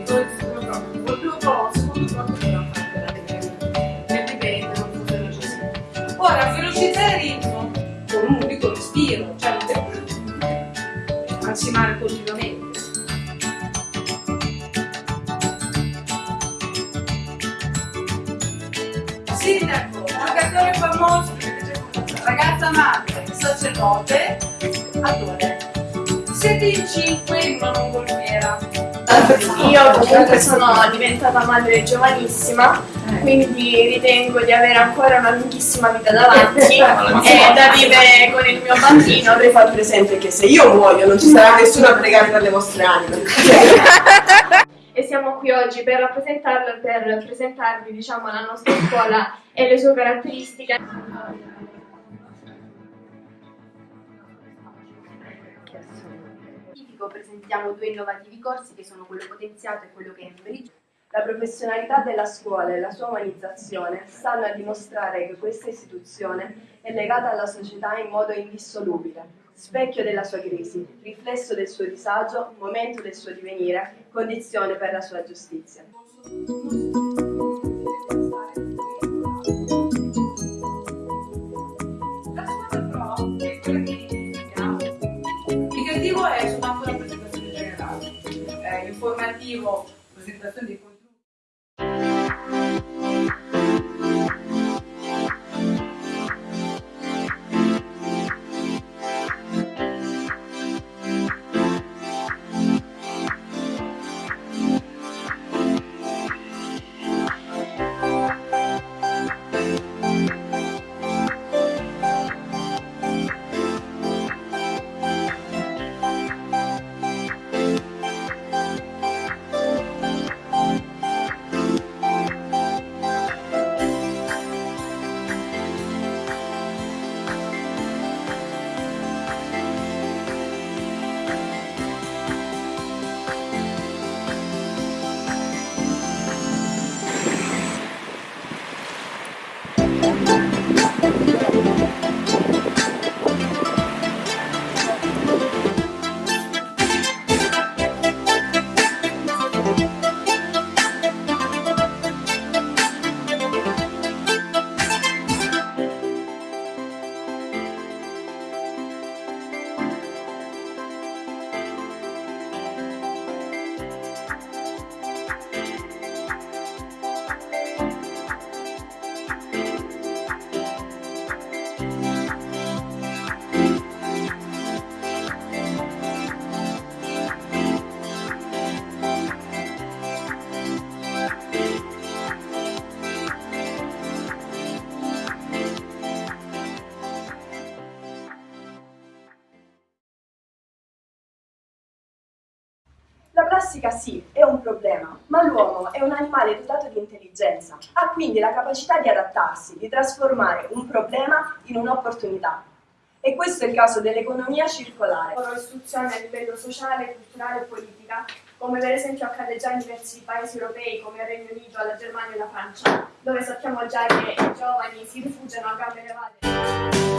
il futuro profumo, il profumo purtroppo dovrà per riprendere. Ora, velocizzare il ritmo con un unico respiro, cioè non devo massimare continuamente. Sindaco, giocatore famoso, ragazza madre, sacerdote, attore. Siete in cinque in una mongolfiera. Io comunque sono diventata madre giovanissima, quindi ritengo di avere ancora una lunghissima vita davanti e da vivere con il mio bambino. Vorrei far presente che se io muoio non ci sarà nessuno a pregare per le vostre anime. E siamo qui oggi per rappresentarlo e per presentarvi diciamo, la nostra scuola e le sue caratteristiche. Scientifico presentiamo due innovativi corsi che sono quello potenziato e quello Cambridge. La professionalità della scuola e la sua umanizzazione stanno a dimostrare che questa istituzione è legata alla società in modo indissolubile, specchio della sua crisi, riflesso del suo disagio, momento del suo divenire, condizione per la sua giustizia. Informativo, presentazione dei contenuti. Plastica sì, è un problema, ma l'uomo è un animale dotato di intelligenza, ha quindi la capacità di adattarsi, di trasformare un problema in un'opportunità. E questo è il caso dell'economia circolare. loro istruzione a livello sociale, culturale e politica, come per esempio accade già in diversi paesi europei come il Regno Unito, la Germania e la Francia, dove sappiamo già che i giovani si rifugiano a gambe levate.